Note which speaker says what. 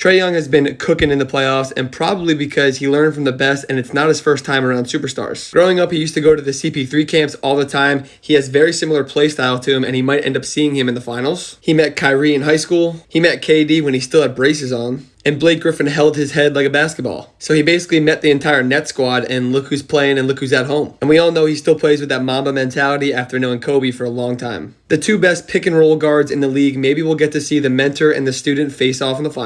Speaker 1: Trae Young has been cooking in the playoffs and probably because he learned from the best and it's not his first time around superstars. Growing up, he used to go to the CP3 camps all the time. He has very similar play style to him and he might end up seeing him in the finals. He met Kyrie in high school. He met KD when he still had braces on and Blake Griffin held his head like a basketball. So he basically met the entire net squad, and look who's playing and look who's at home. And we all know he still plays with that Mamba mentality after knowing Kobe for a long time. The two best pick and roll guards in the league, maybe we'll get to see the mentor and the student face off in the final.